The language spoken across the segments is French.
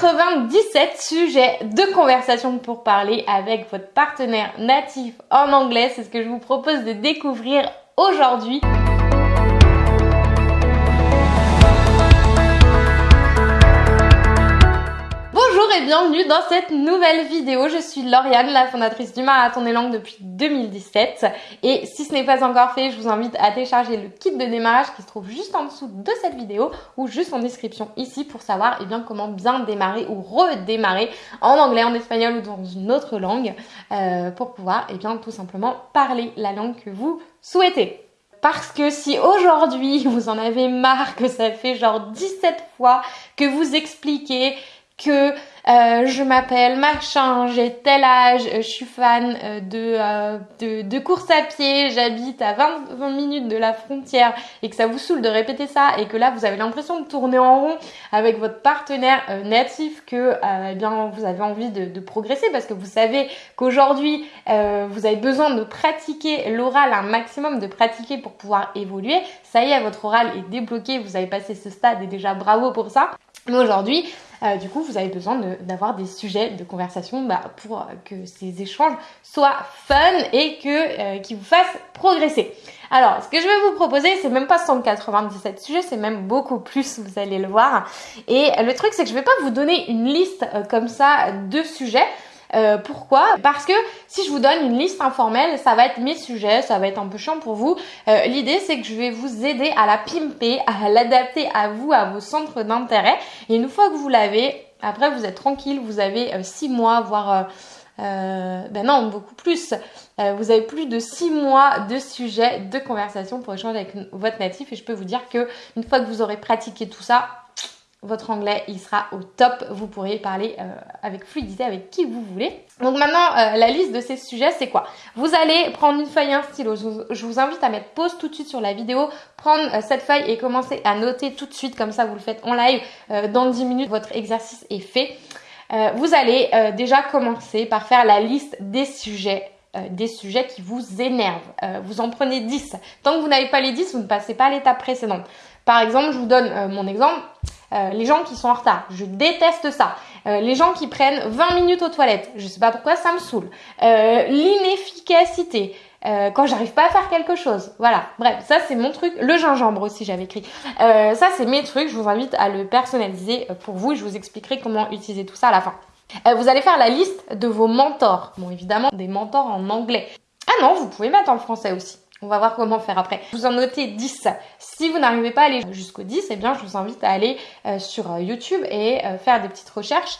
97 sujets de conversation pour parler avec votre partenaire natif en anglais. C'est ce que je vous propose de découvrir aujourd'hui. Et bienvenue dans cette nouvelle vidéo. Je suis Lauriane, la fondatrice du Marathon des langues depuis 2017. Et si ce n'est pas encore fait, je vous invite à télécharger le kit de démarrage qui se trouve juste en dessous de cette vidéo ou juste en description ici pour savoir eh bien, comment bien démarrer ou redémarrer en anglais, en espagnol ou dans une autre langue euh, pour pouvoir eh bien, tout simplement parler la langue que vous souhaitez. Parce que si aujourd'hui vous en avez marre que ça fait genre 17 fois que vous expliquez que euh, je m'appelle machin, j'ai tel âge, je suis fan euh, de, euh, de, de, course à pied, j'habite à 20, 20, minutes de la frontière et que ça vous saoule de répéter ça et que là vous avez l'impression de tourner en rond avec votre partenaire natif que eh bien vous avez envie de, de, progresser parce que vous savez qu'aujourd'hui vous avez besoin de pratiquer l'oral un maximum, de pratiquer pour pouvoir évoluer. Ça y est, votre oral est débloqué, vous avez passé ce stade et déjà bravo pour ça. Mais aujourd'hui, euh, du coup, vous avez besoin d'avoir des sujets de conversation bah, pour que ces échanges soient fun et que euh, qui vous fassent progresser. Alors, ce que je vais vous proposer, c'est même pas 197 sujets, c'est même beaucoup plus, vous allez le voir. Et le truc, c'est que je vais pas vous donner une liste euh, comme ça de sujets. Euh, pourquoi? Parce que si je vous donne une liste informelle, ça va être mes sujets, ça va être un peu chiant pour vous. Euh, l'idée, c'est que je vais vous aider à la pimper, à l'adapter à vous, à vos centres d'intérêt. Et une fois que vous l'avez, après, vous êtes tranquille, vous avez 6 euh, mois, voire... ben non, beaucoup plus. vous avez plus de 6 mois de sujets de conversation pour échanger avec votre natif et je peux vous dire que une fois que vous aurez pratiqué tout ça, votre anglais il sera au top. Vous pourrez parler euh, avec fluidité avec qui vous voulez. Donc maintenant, euh, la liste de ces sujets, c'est quoi? Vous allez prendre une feuille et un stylo. Je vous, invite à mettre pause tout de suite sur la vidéo, prendre euh, cette feuille et commencer à noter tout de suite. Comme ça, vous le faites en live. dans 10 minutes, votre exercice est fait. vous allez déjà commencer par faire la liste des sujets des sujets qui vous énervent. vous en prenez 10. Tant que vous n'avez pas les 10, vous ne passez pas à l'étape précédente. Par exemple, je vous donne mon exemple. Euh, les gens qui sont en retard, je déteste ça. Euh, les gens qui prennent 20 minutes aux toilettes, je sais pas pourquoi ça me saoule. Euh, l'inefficacité. quand j'arrive pas à faire quelque chose. Voilà. Bref, ça c'est mon truc. Le gingembre aussi, j'avais écrit. ça c'est mes trucs. Je vous invite à le personnaliser pour vous. Je vous expliquerai comment utiliser tout ça à la fin. vous allez faire la liste de vos mentors. Bon, évidemment, des mentors en anglais. Ah non, vous pouvez mettre en français aussi. On va voir comment faire après. Vous en notez 10. Si vous n'arrivez pas à aller jusqu'au 10, eh bien, je vous invite à aller euh, sur euh, YouTube et euh, faire des petites recherches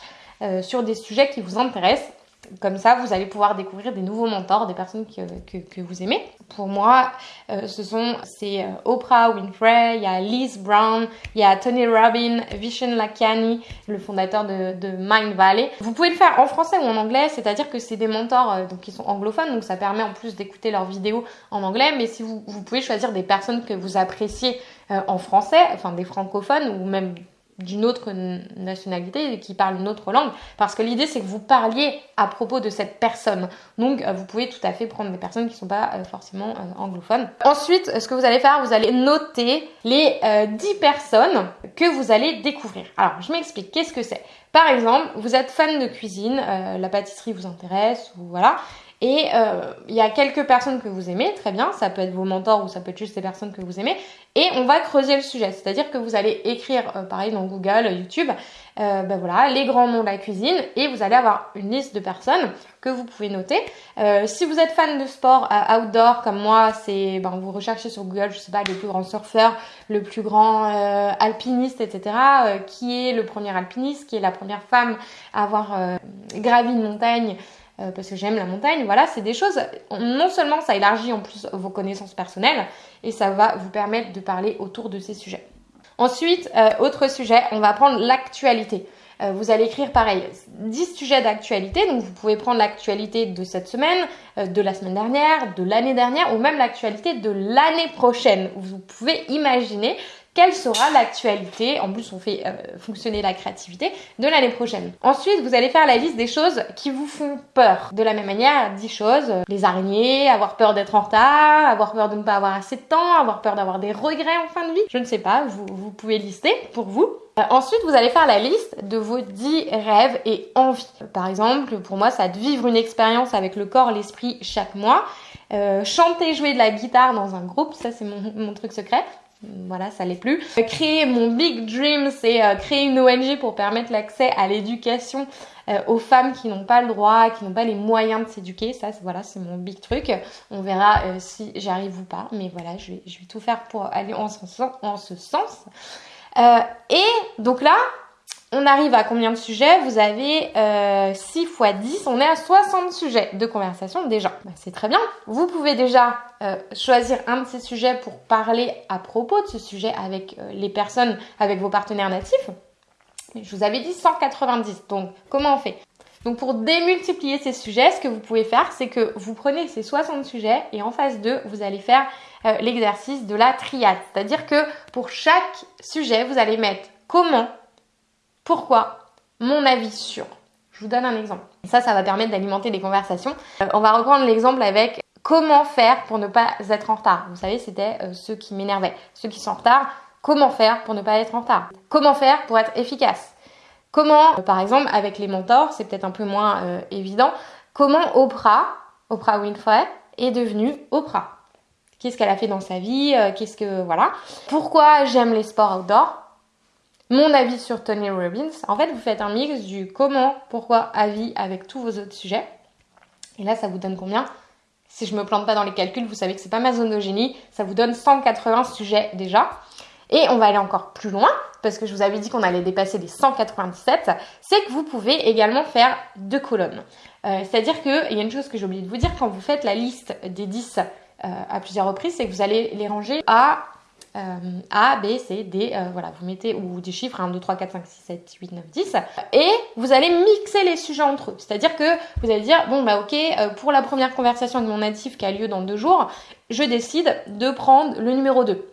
sur des sujets qui vous intéressent. Comme ça, vous allez pouvoir découvrir des nouveaux mentors, des personnes que, vous aimez. Pour moi, euh, ce sont c'est euh, Oprah Winfrey, il y a Liz Brown, il y a Tony Robbins, Vishen Lakiani, le fondateur de, Mind Valley. Vous pouvez le faire en français ou en anglais, c'est-à-dire que c'est des mentors euh, qui sont anglophones, donc ça permet en plus d'écouter leurs vidéos en anglais. Mais si vous, vous pouvez choisir des personnes que vous appréciez en français, enfin des francophones ou même d'une autre nationalité qui parle une autre langue. Parce que l'idée c'est que vous parliez à propos de cette personne. Donc euh, vous pouvez tout à fait prendre des personnes qui ne sont pas euh, forcément euh, anglophones. Ensuite ce que vous allez faire vous allez noter les 10 personnes que vous allez découvrir. Alors je m'explique. Qu'est-ce que c'est? Par exemple vous êtes fan de cuisine la pâtisserie vous intéresse ou voilà et euh, il y a quelques personnes que vous aimez, très bien, ça peut être vos mentors ou ça peut être juste des personnes que vous aimez. Et on va creuser le sujet, c'est-à-dire que vous allez écrire, euh, pareil dans Google, YouTube, euh, ben voilà, les grands noms de la cuisine et vous allez avoir une liste de personnes que vous pouvez noter. si vous êtes fan de sport outdoor comme moi, c'est ben, vous recherchez sur Google, je sais pas, le plus grand surfeur, le plus grand alpiniste, etc. qui est le premier alpiniste, qui est la première femme à avoir gravi une montagne euh, parce que j'aime la montagne. Voilà, c'est des choses, non seulement ça élargit en plus vos connaissances personnelles et ça va vous permettre de parler autour de ces sujets. Ensuite, euh, autre sujet, on va prendre l'actualité. Euh, vous allez écrire pareil, 10 sujets d'actualité, donc vous pouvez prendre l'actualité de cette semaine, de la semaine dernière, de l'année dernière ou même l'actualité de l'année prochaine. Vous pouvez imaginer quelle sera l'actualité, en plus on fait euh, fonctionner la créativité, de l'année prochaine. Ensuite, vous allez faire la liste des choses qui vous font peur. De la même manière, 10 choses, les araignées, avoir peur d'être en retard, avoir peur de ne pas avoir assez de temps, avoir peur d'avoir des regrets en fin de vie, je ne sais pas, vous, vous pouvez lister pour vous. Euh, ensuite, vous allez faire la liste de vos 10 rêves et envies. Par exemple, pour moi, ça être vivre une expérience avec le corps, l'esprit chaque mois. Euh, chanter, jouer de la guitare dans un groupe, ça c'est mon, truc secret. Voilà, ça l'est plus. Euh, créer mon big dream, c'est créer une ONG pour permettre l'accès à l'éducation aux femmes qui n'ont pas le droit, qui n'ont pas les moyens de s'éduquer. Ça, voilà, c'est mon big truc. On verra si j'y arrive ou pas, mais voilà, je vais, tout faire pour aller en ce, en ce sens. Euh, et donc là, on arrive à combien de sujets? Vous avez euh, 6 x 10, on est à 60 sujets de conversation déjà. Bah, c'est très bien. Vous pouvez déjà euh, choisir un de ces sujets pour parler à propos de ce sujet avec euh, les personnes, avec vos partenaires natifs. Je vous avais dit 190, donc comment on fait? Donc pour démultiplier ces sujets, ce que vous pouvez faire, c'est que vous prenez ces 60 sujets et en phase 2, vous allez faire euh, l'exercice de la triade. C'est-à-dire que pour chaque sujet, vous allez mettre comment, pourquoi, mon avis sur. Je vous donne un exemple. Ça, ça va permettre d'alimenter des conversations. Euh, on va reprendre l'exemple avec comment faire pour ne pas être en retard. Vous savez, c'était euh, ceux qui m'énervaient. Ceux qui sont en retard, comment faire pour ne pas être en retard? Comment faire pour être efficace? Comment, par exemple, avec les mentors, c'est peut-être un peu moins euh, évident, comment Oprah, Oprah Winfrey, est devenue Oprah? Qu'est-ce qu'elle a fait dans sa vie euh, Qu'est-ce que voilà Pourquoi j'aime les sports outdoor? Mon avis sur Tony Robbins. En fait, vous faites un mix du comment, pourquoi, avis avec tous vos autres sujets. Et là, ça vous donne combien? Si je me plante pas dans les calculs, vous savez que c'est pas ma zone. Ça vous donne 180 sujets déjà. Et on va aller encore plus loin, parce que je vous avais dit qu'on allait dépasser les 197, c'est que vous pouvez également faire deux colonnes. Euh, c'est-à-dire qu'il y a une chose que j'ai oublié de vous dire, quand vous faites la liste des 10 euh, à plusieurs reprises, c'est que vous allez les ranger à euh, A, B, C, D, voilà, vous mettez, ou des chiffres, 1, 2, 3, 4, 5, 6, 7, 8, 9, 10, et vous allez mixer les sujets entre eux. C'est-à-dire que vous allez dire, bon, bah ok, pour la première conversation de mon natif qui a lieu dans deux jours, je décide de prendre le numéro 2.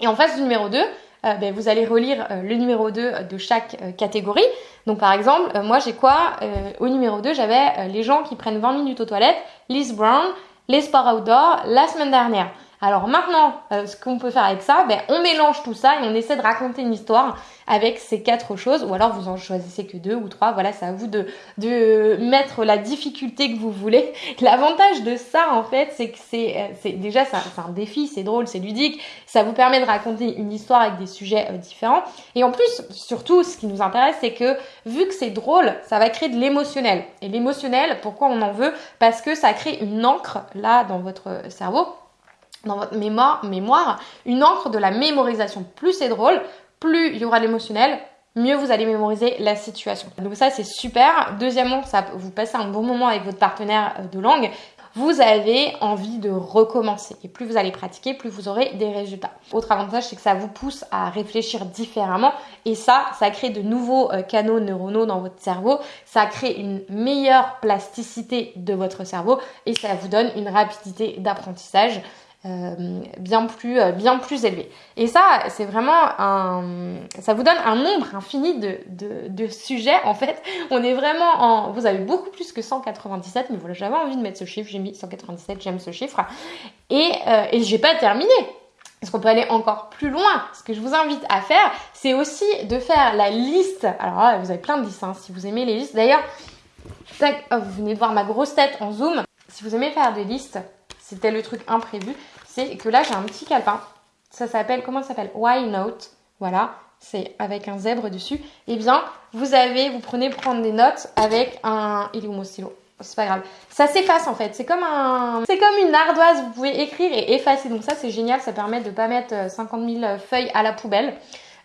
Et en face du numéro 2, euh, ben, vous allez relire euh, le numéro 2 de chaque euh, catégorie. Donc par exemple, moi j'ai quoi Au numéro 2, j'avais les gens qui prennent 20 minutes aux toilettes, Liz Brown, les sports outdoor la semaine dernière. Alors maintenant, euh, ce qu'on peut faire avec ça, ben, on mélange tout ça et on essaie de raconter une histoire avec ces quatre choses, ou alors vous en choisissez que deux ou trois, voilà, c'est à vous de, mettre la difficulté que vous voulez. L'avantage de ça, en fait, c'est que c'est, euh, déjà, c'est un, défi, c'est drôle, c'est ludique, ça vous permet de raconter une histoire avec des sujets euh, différents. Et en plus, surtout, ce qui nous intéresse, c'est que vu que c'est drôle, ça va créer de l'émotionnel. Et l'émotionnel, pourquoi on en veut? Parce que ça crée une encre, là, dans votre cerveau, dans votre mémoire, mémoire une encre de la mémorisation. Plus c'est drôle, plus il y aura l'émotionnel, mieux vous allez mémoriser la situation. Donc ça c'est super. Deuxièmement, ça vous passez un bon moment avec votre partenaire euh, de langue. Vous avez envie de recommencer. Et plus vous allez pratiquer, plus vous aurez des résultats. Autre avantage, c'est que ça vous pousse à réfléchir différemment. Et ça, ça crée de nouveaux euh, canaux neuronaux dans votre cerveau. Ça crée une meilleure plasticité de votre cerveau. Et ça vous donne une rapidité d'apprentissage. Euh, bien plus euh, bien plus élevé. Et ça, c'est vraiment un, ça vous donne un nombre infini de, de, sujets. En fait, on est vraiment en, vous avez beaucoup plus que 197, mais voilà, j'avais envie de mettre ce chiffre, j'ai mis 197, j'aime ce chiffre. Et euh, et j'ai pas terminé. Parce qu'on peut aller encore plus loin. Ce que je vous invite à faire, c'est aussi de faire la liste. Alors vous avez plein de listes, hein, si vous aimez les listes. D'ailleurs, vous venez de voir ma grosse tête en zoom. Si vous aimez faire des listes, c'était le truc imprévu, c'est que là j'ai un petit calepin. Ça s'appelle, comment ça s'appelle? Why Note. Voilà, c'est avec un zèbre dessus. Eh bien, vous avez, vous prenez prendre des notes avec un. Il est où mon stylo? C'est pas grave. Ça s'efface en fait. C'est comme un, c'est comme une ardoise. Vous pouvez écrire et effacer. Donc ça c'est génial. Ça permet de pas mettre 50 euh, 000 feuilles à la poubelle.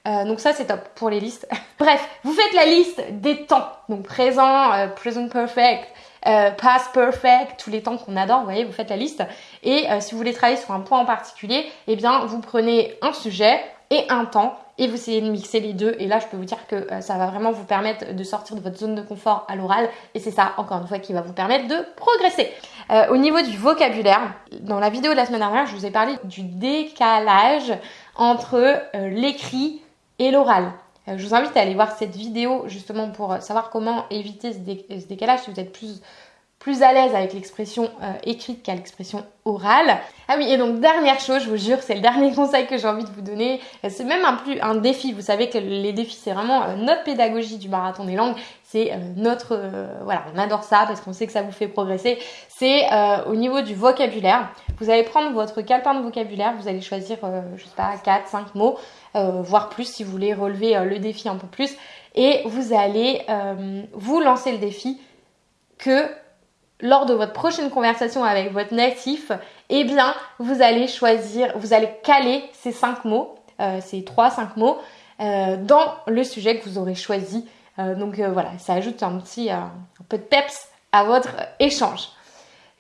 Euh, donc ça c'est top pour les listes. Bref, vous faites la liste des temps. Donc présent, euh, present perfect, euh, past perfect, tous les temps qu'on adore, vous voyez, vous faites la liste. Et euh, si vous voulez travailler sur un point en particulier, eh bien vous prenez un sujet et un temps et vous essayez de mixer les deux. Et là, je peux vous dire que euh, ça va vraiment vous permettre de sortir de votre zone de confort à l'oral. Et c'est ça, encore une fois, qui va vous permettre de progresser. au niveau du vocabulaire, dans la vidéo de la semaine dernière, je vous ai parlé du décalage entre l'écrit et l'oral. Euh, je vous invite à aller voir cette vidéo justement pour savoir comment éviter ce, décalage si vous êtes plus plus à l'aise avec l'expression euh, écrite qu'à l'expression orale. Ah oui, et donc dernière chose, je vous jure, c'est le dernier conseil que j'ai envie de vous donner. Euh, c'est même un plus un défi. Vous savez que les défis, c'est vraiment euh, notre pédagogie du marathon des langues. C'est notre voilà, on adore ça parce qu'on sait que ça vous fait progresser. C'est au niveau du vocabulaire. Vous allez prendre votre calepin de vocabulaire, vous allez choisir, je sais pas, 4, 5 mots, voire plus si vous voulez relever le défi un peu plus. Et vous allez vous lancer le défi que lors de votre prochaine conversation avec votre natif, eh bien, vous allez choisir, vous allez caler ces cinq mots, euh, ces trois, cinq mots, euh, dans le sujet que vous aurez choisi. Euh, donc voilà, ça ajoute un petit peu de peps à votre échange.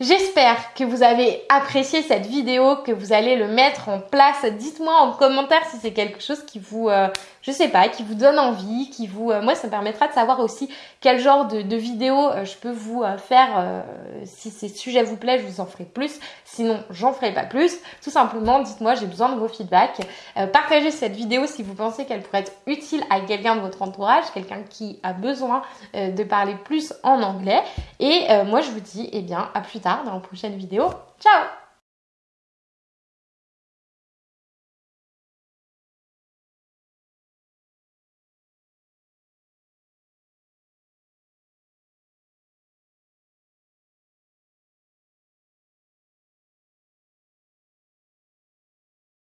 J'espère que vous avez apprécié cette vidéo, que vous allez le mettre en place. Dites-moi en commentaire si c'est quelque chose qui vous, euh, je sais pas, qui vous donne envie, qui vous, euh, moi ça me permettra de savoir aussi quel genre de, vidéo euh, je peux vous faire. si ces sujets vous plaisent, je vous en ferai plus. Sinon, j'en ferai pas plus. Tout simplement, dites-moi, j'ai besoin de vos feedbacks. partagez cette vidéo si vous pensez qu'elle pourrait être utile à quelqu'un de votre entourage, quelqu'un qui a besoin de parler plus en anglais. Et moi, je vous dis, eh bien, à plus tard dans la prochaine vidéo. Ciao